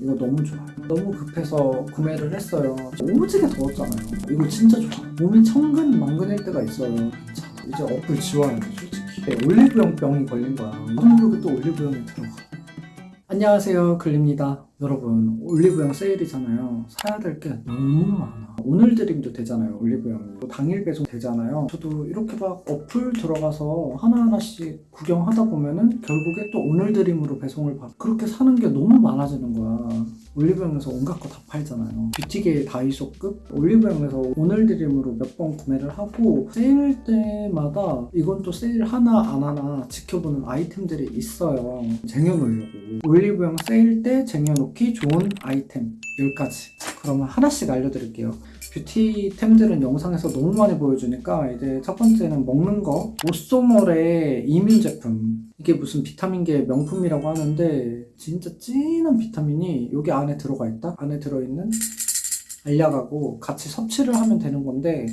이거 너무 좋아요. 너무 급해서 구매를 했어요. 오지게 더웠잖아요. 이거 진짜 좋아. 몸이 천근 만근일 때가 있어요. 자, 이제 어플 지워야 돼, 솔직히. 네, 올리브영 병이 걸린 거야. 모르게 또 올리브영에 들어가. 안녕하세요, 글립니다. 여러분, 올리브영 세일이잖아요. 사야 될 게 너무 많아. 오늘 드림도 되잖아요, 올리브영이. 또 당일 배송 되잖아요. 저도 이렇게 막 어플 들어가서 하나하나씩 구경하다 보면은 결국에 또 오늘 드림으로 배송을 받 그렇게 사는 게 너무 많아지는 거야. 올리브영에서 온갖 거 다 팔잖아요. 뷰티계 다이소급 올리브영에서 오늘 드림으로 몇 번 구매를 하고 세일 때마다 이건 또 세일 하나 안 하나 지켜보는 아이템들이 있어요. 쟁여놓으려고. 올리브영 세일 때 쟁여놓기 좋은 아이템 10가지. 그러면 하나씩 알려드릴게요. 뷰티템들은 영상에서 너무 많이 보여주니까 이제 첫 번째는 먹는 거. 오쏘몰의 이민 제품. 이게 무슨 비타민계 명품이라고 하는데 진짜 진한 비타민이 여기 안에 들어가 있다. 안에 들어있는 알약하고 같이 섭취를 하면 되는 건데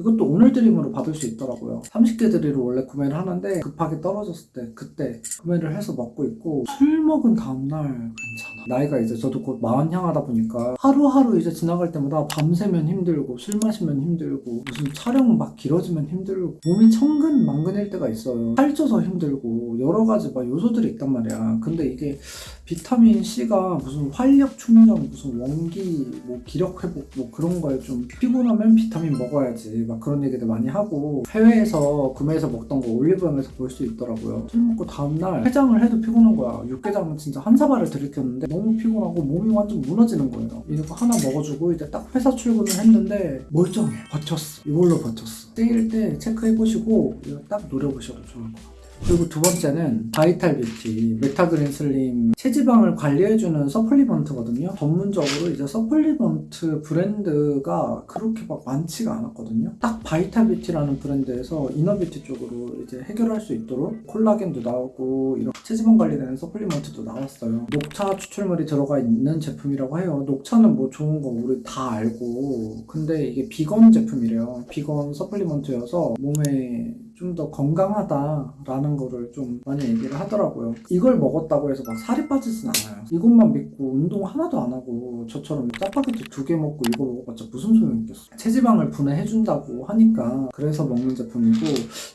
이것도 오늘 드림으로 받을 수 있더라고요. 30개 드리로 원래 구매를 하는데 급하게 떨어졌을 때 그때 구매를 해서 먹고 있고 술 먹은 다음날 괜찮아. 나이가 이제 저도 곧 마흔 향하다 보니까 하루하루 이제 지나갈 때마다 밤새면 힘들고 술 마시면 힘들고 무슨 촬영 막 길어지면 힘들고 몸이 천근 만근일 때가 있어요. 살쪄서 힘들고 여러 가지 막 요소들이 있단 말이야. 근데 이게 비타민 C가 무슨 활력 충전 무슨 원기 뭐 기력 회복 뭐 그런 거에 좀 피곤하면 비타민 먹어야지 막 그런 얘기들 많이 하고 해외에서 구매해서 먹던 거 올리브영에서 볼 수 있더라고요. 술 먹고 다음날 해장을 해도 피곤한 거야. 육개장은 진짜 한 사발을 들이켰는데 너무 피곤하고 몸이 완전 무너지는 거예요. 이거 하나 먹어주고 이제 딱 회사 출근을 했는데 멀쩡해. 버텼어. 이걸로 버텼어. 세일 때 체크해보시고 이거 딱 노려보셔도 좋을 것 같아요 그리고 두 번째는 바이탈 뷰티 메타그린 슬림 체지방을 관리해주는 supplement거든요. 전문적으로 이제 supplement 브랜드가 그렇게 막 많지가 않았거든요. 딱 바이탈 뷰티라는 브랜드에서 inner beauty 쪽으로 이제 해결할 수 있도록 콜라겐도 나오고 이런 체지방 관리되는 supplement도 나왔어요. 녹차 추출물이 들어가 있는 제품이라고 해요. 녹차는 뭐 좋은 거 우리 다 알고. 근데 이게 비건 제품이래요. 비건 supplement여서 몸에 좀 더 건강하다라는 거를 좀 많이 얘기를 하더라고요. 이걸 먹었다고 해서 막 살이 빠지진 않아요. 이것만 믿고 운동 하나도 안 하고 저처럼 짜파게티 두 개 먹고 이거 먹어봤자 무슨 소용이 있겠어. 체지방을 분해해준다고 하니까 그래서 먹는 제품이고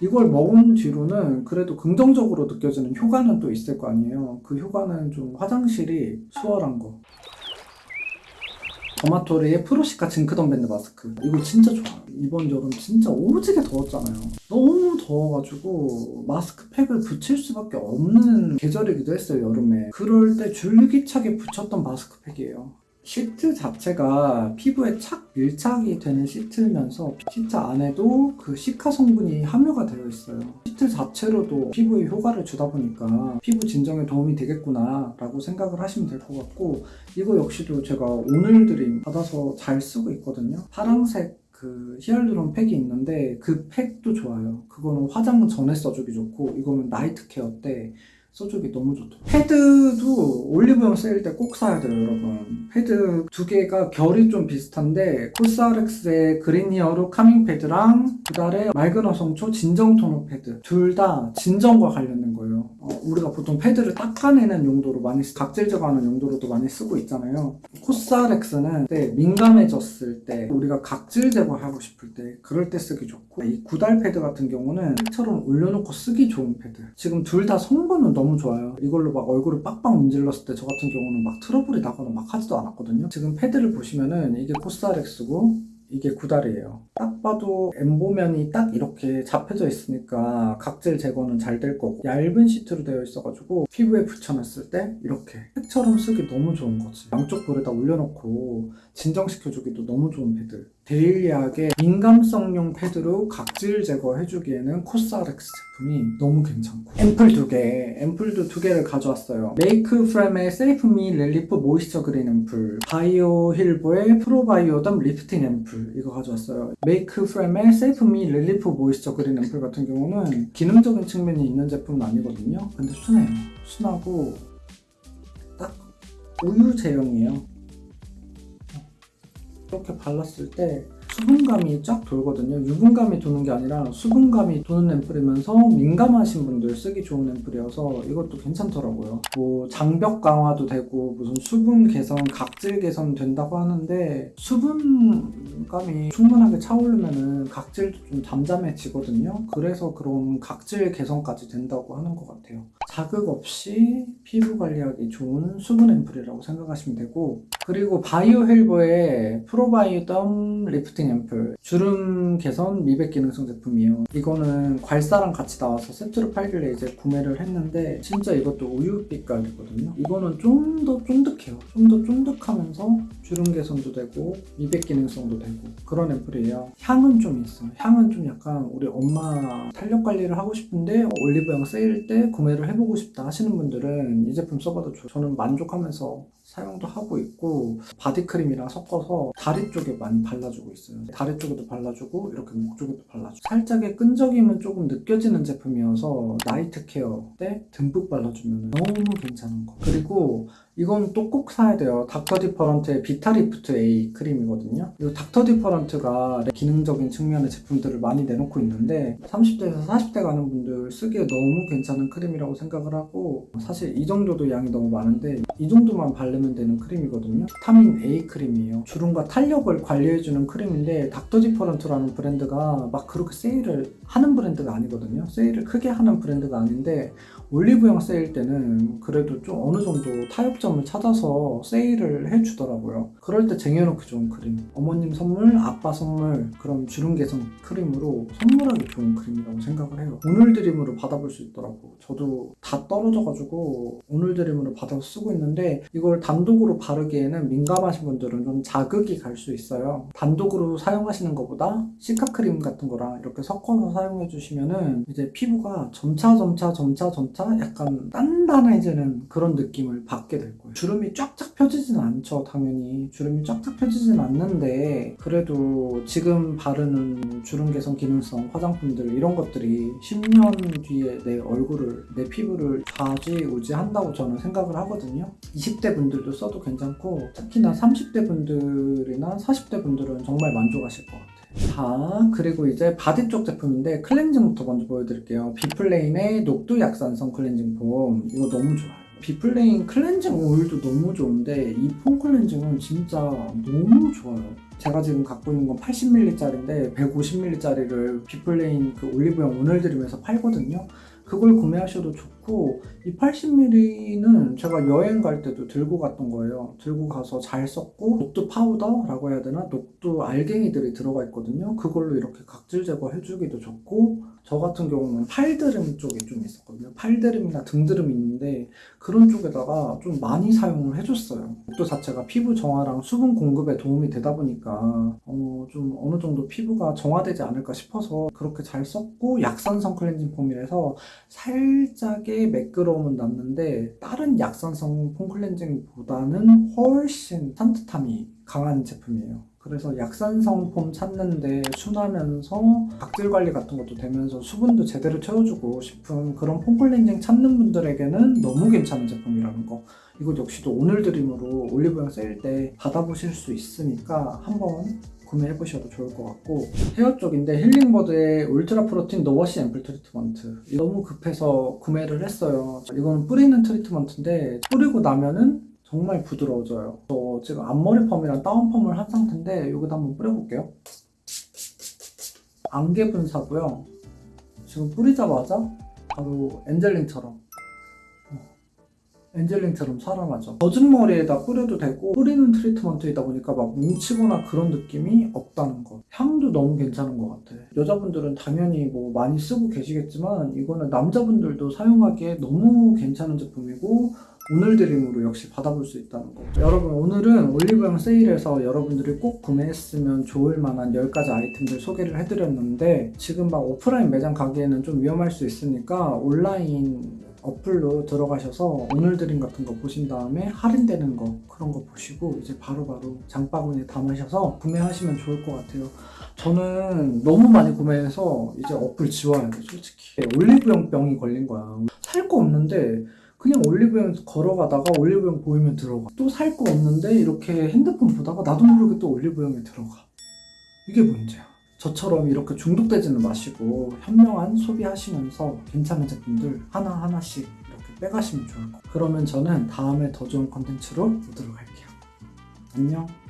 이걸 먹은 뒤로는 그래도 긍정적으로 느껴지는 효과는 또 있을 거 아니에요. 그 효과는 좀 화장실이 수월한 거. 더마토리의 프로시카 징크덤 밴드 마스크 이거 진짜 좋아 이번 여름 진짜 오지게 더웠잖아요 너무 더워가지고 마스크팩을 붙일 수밖에 없는 계절이기도 했어요 여름에 그럴 때 줄기차게 붙였던 마스크팩이에요 시트 자체가 피부에 착 밀착이 되는 시트면서 시트 안에도 그 cica 성분이 함유가 되어 있어요. 시트 자체로도 피부에 효과를 주다 보니까 피부 진정에 도움이 되겠구나 라고 생각을 하시면 될 것 같고 이거 역시도 제가 오늘 드림 받아서 잘 쓰고 있거든요. 파랑색 그 히알루론 팩이 있는데 그 팩도 좋아요. 그거는 화장 전에 써주기 좋고 이거는 night care 때 써주기 너무 좋더라고요. 패드도 올리브영 세일 때 꼭 사야 돼요, 여러분. 패드 두 개가 결이 좀 비슷한데 코스알엑스의 그린 히어로 카밍 패드랑 구달의 맑은 어성초 진정 토너 패드 둘 다 진정과 관련된 거예요. 어, 우리가 보통 패드를 닦아내는 용도로 많이 쓰- 각질 제거하는 용도로도 많이 쓰고 있잖아요. 코스알엑스는 때 민감해졌을 때 우리가 각질 제거하고 싶을 때 그럴 때 쓰기 좋고 이 구달 패드 같은 경우는 팩처럼 올려놓고 쓰기 좋은 패드. 지금 둘 다 성분은 너무 좋아요. 이걸로 막 얼굴을 빡빡 문질렀을 때 저 같은 경우는 막 트러블이 나거나 막 하지도 않았거든요. 지금 패드를 보시면은 이게 코스알엑스고 이게 구달이에요. 딱 봐도 엠보면이 딱 이렇게 잡혀져 있으니까 각질 제거는 잘 될 거고 얇은 시트로 되어 있어가지고 피부에 붙여놨을 때 이렇게 팩처럼 쓰기 너무 좋은 거지. 양쪽 볼에다 올려놓고 진정시켜주기도 너무 좋은 패드. daily하게 민감성용 패드로 각질 제거해주기에는 코스알엑스 제품이 너무 괜찮고. 앰플 두 개, 앰플도 두 개를 가져왔어요. 메이크 프렘의 세이프미 렐리프 모이스처 그린 앰플 바이오 힐보의 프로바이오덤 리프팅 앰플 이거 가져왔어요. 메이크 프렘의 세이프미 렐리프 모이스처 그린 앰플 같은 경우는 기능적인 측면이 있는 제품은 아니거든요. 근데 순해요. 순하고 딱 우유 제형이에요 이렇게 발랐을 때 수분감이 쫙 돌거든요. 유분감이 도는 게 아니라 수분감이 도는 앰플이면서 민감하신 분들 쓰기 좋은 앰플이어서 이것도 괜찮더라고요. 뭐 장벽 강화도 되고 무슨 수분 개선, 각질 개선 된다고 하는데 수분감이 충분하게 차오르면은 각질도 좀 잠잠해지거든요. 그래서 그런 각질 개선까지 된다고 하는 것 같아요. 자극 없이 피부 관리하기 좋은 수분 앰플이라고 생각하시면 되고 그리고 바이오 힐보의 프로바이오덤 리프팅 앰플 주름 개선 미백 기능성 제품이에요. 이거는 괄사랑 같이 나와서 세트로 팔길래 이제 구매를 했는데 진짜 이것도 우유 빛깔이거든요. 이거는 좀 더 쫀득해요. 좀 더 쫀득하면서 주름 개선도 되고 미백 기능성도 되고 그런 앰플이에요. 향은 좀 있어. 향은 좀 약간 우리 엄마 탄력 관리를 하고 싶은데 올리브영 세일 때 구매를 해보고 싶다 하시는 분들은 이 제품 써봐도 좋아요. 저는 만족하면서 사용도 하고 있고 바디크림이랑 섞어서 다리 쪽에 많이 발라주고 있어요. 다리 쪽에도 발라주고 이렇게 목 쪽에도 발라주고 살짝의 끈적임은 조금 느껴지는 제품이어서 night care 때 듬뿍 발라주면 너무 괜찮은 거. 그리고 이건 또 꼭 사야 돼요. 닥터 디퍼런트의 비타리프트 A 크림이거든요. 이 닥터 디퍼런트가 기능적인 측면의 제품들을 많이 내놓고 있는데 30대에서 40대 가는 분들 쓰기에 너무 괜찮은 크림이라고 생각을 하고 사실 이 정도도 양이 너무 많은데 이 정도만 바르면 되는 크림이거든요. 비타민 A 크림이에요. 주름과 탄력을 관리해주는 크림인데 닥터 디퍼런트라는 브랜드가 막 그렇게 세일을 하는 브랜드가 아니거든요. 세일을 크게 하는 브랜드가 아닌데 올리브영 세일 때는 그래도 좀 어느 정도 타협점을 찾아서 세일을 해주더라고요. 그럴 때 쟁여놓기 좋은 크림. 어머님 선물, 아빠 선물, 그런 주름 개선 크림으로 선물하기 좋은 크림이라고 생각을 해요. 오늘 드림으로 받아볼 수 있더라고. 저도 다 떨어져가지고 오늘 드림으로 받아서 쓰고 있는데 이걸 단독으로 바르기에는 민감하신 분들은 좀 자극이 갈 수 있어요. 단독으로 사용하시는 것보다 시카 크림 같은 거랑 이렇게 섞어서 사용해 주시면은 이제 피부가 점차 점차 점차 점차 약간 단단해지는 그런 느낌을 받게 될 거예요. 주름이 쫙쫙 펴지진 않죠, 당연히. 주름이 쫙쫙 펴지진 않는데 그래도 지금 바르는 주름 개선 기능성 화장품들 이런 것들이 10년 뒤에 내 얼굴을 내 피부를 좌지우지 한다고 저는 생각을 하거든요. 20대 분들도 써도 괜찮고 특히나 30대 분들이나 40대 분들은 정말 만족하실 것 같아요. 자, 그리고 이제 바디 쪽 제품인데 클렌징부터 먼저 보여드릴게요. 비플레인의 녹두 약산성 클렌징 폼 이거 너무 좋아요. 비플레인 클렌징 오일도 너무 좋은데 이 폼 클렌징은 진짜 너무 좋아요. 제가 지금 갖고 있는 건 80ml짜리인데 150ml짜리를 비플레인 그 올리브영 오늘 드림에서 팔거든요. 그걸 구매하셔도 좋고 이 80ml는 제가 여행 갈 때도 들고 갔던 거예요. 들고 가서 잘 썼고 녹두 파우더라고 해야 되나? 녹두 알갱이들이 들어가 있거든요. 그걸로 이렇게 각질 제거해주기도 좋고 저 같은 경우는 팔드름 쪽에 좀 있었거든요. 팔드름이나 등드름이 있는데 그런 쪽에다가 좀 많이 사용을 해줬어요. 녹두 자체가 피부 정화랑 수분 공급에 도움이 되다 보니까 어, 좀 어느 정도 피부가 정화되지 않을까 싶어서 그렇게 잘 썼고 약산성 클렌징 폼이라서 살짝의 매끄러움은 남는데 다른 약산성 폼 클렌징보다는 훨씬 산뜻함이 강한 제품이에요. 그래서 약산성 폼 찾는데 순하면서 각질 관리 같은 것도 되면서 수분도 제대로 채워주고 싶은 그런 폼 클렌징 찾는 분들에게는 너무 괜찮은 제품이라는 거. 이거 역시도 오늘 드림으로 올리브영 세일 때 받아보실 수 있으니까 한번 구매해보셔도 좋을 것 같고 헤어 쪽인데 힐링버드의 울트라 프로틴 노워시 앰플 트리트먼트 너무 급해서 구매를 했어요 이거는 뿌리는 트리트먼트인데 뿌리고 나면은 정말 부드러워져요 저 지금 앞머리 펌이랑 다운 펌을 한 상태인데 여기다 한번 뿌려볼게요 안개 분사고요 지금 뿌리자마자 바로 엔젤링처럼 엔젤링처럼 살아나죠. 젖은 머리에다 뿌려도 되고 뿌리는 트리트먼트이다 보니까 막 뭉치거나 그런 느낌이 없다는 거. 향도 너무 괜찮은 것 같아. 여자분들은 당연히 뭐 많이 쓰고 계시겠지만 이거는 남자분들도 사용하기에 너무 괜찮은 제품이고 오늘 드림으로 역시 받아볼 수 있다는 거. 여러분 오늘은 올리브영 세일에서 여러분들이 꼭 구매했으면 좋을 만한 10가지 아이템들 소개를 해드렸는데 지금 막 오프라인 매장 가기에는 좀 위험할 수 있으니까 온라인 어플로 들어가셔서 오늘 드림 같은 거 보신 다음에 할인되는 거 그런 거 보시고 이제 바로바로 장바구니에 담으셔서 구매하시면 좋을 것 같아요. 저는 너무 많이 구매해서 이제 어플 지워야 돼 솔직히 올리브영 병이 걸린 거야. 살 거 없는데 그냥 올리브영 걸어가다가 올리브영 보이면 들어가. 또 살 거 없는데 이렇게 핸드폰 보다가 나도 모르게 또 올리브영에 들어가. 이게 문제야. 저처럼 이렇게 중독되지는 마시고 현명한 소비하시면서 괜찮은 제품들 하나하나씩 이렇게 빼가시면 좋을 것 같아요. 그러면 저는 다음에 더 좋은 컨텐츠로 오도록 할게요. 안녕.